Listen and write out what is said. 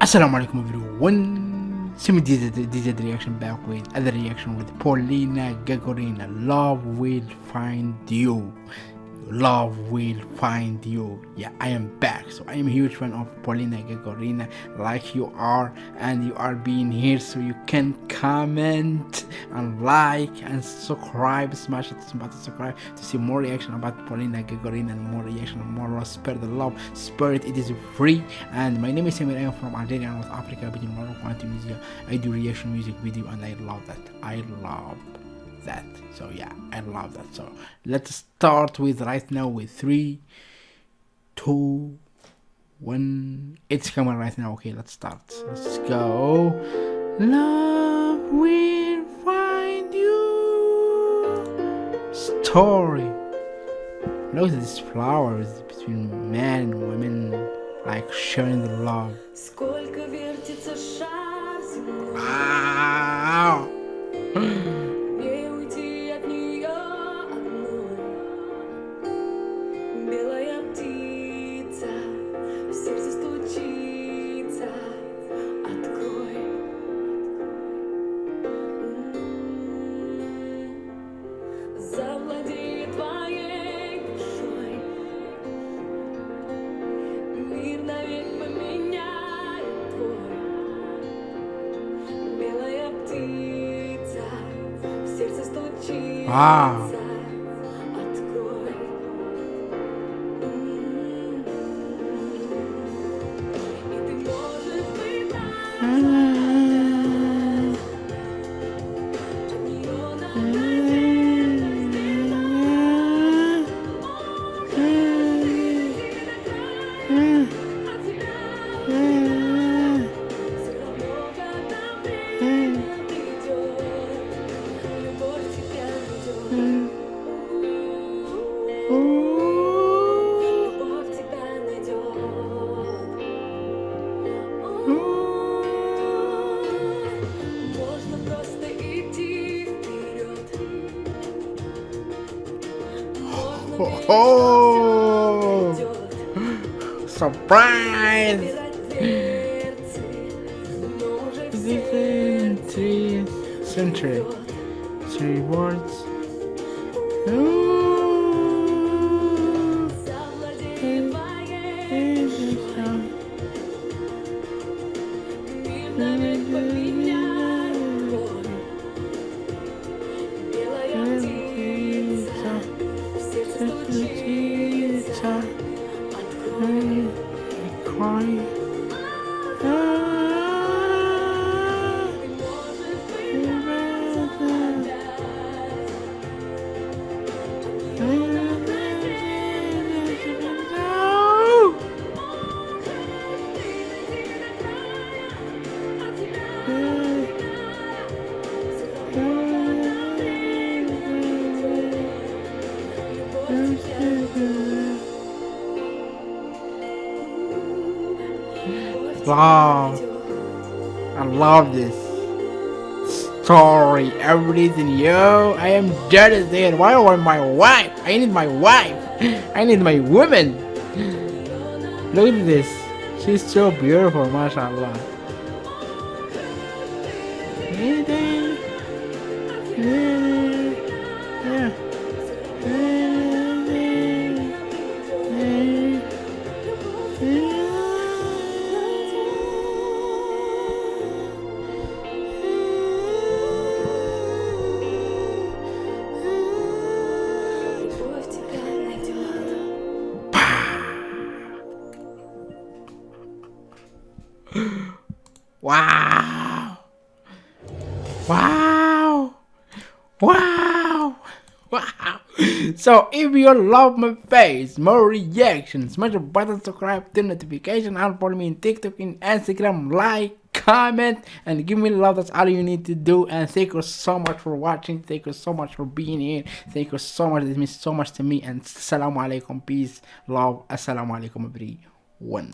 Assalamu alaikum everyone. Simi DZ, DZ reaction back with other reaction with Polina Gagarina. Love will find you. Love will find you. Yeah, I am back. So I am a huge fan of Polina Gagarina, like you are, and you are being here so you can comment and like and subscribe. Smash it, button subscribe to see more reaction about Polina Gagarina and more reaction more love. Spread the love, spirit. It is free. And my name is Samir. I am from Algeria, North Africa, between Morocco and Tunisia. I do reaction music video, and I love that. I love that so yeah i love that so let's start with right now with three two one it's coming right now okay let's start let's go love will find you story look at these flowers between men and women like sharing the love wow Мир Oh! Surprise! Three century. Three words. I pray, I cry. Wow. I love this story. Everything, yo. I am jealous there. Why I want my wife? I need my wife. I need my woman. Look at this. She's so beautiful, mashallah. Wow. Wow. Wow. Wow. So if you love my face, more reactions, smash the button, subscribe, turn notification, and follow me in TikTok, in Instagram, like, comment, and give me love. That's all you need to do. And thank you so much for watching. Thank you so much for being here. Thank you so much. This means so much to me. And assalamu alaikum, peace, love, assalamu alaikum, everyone.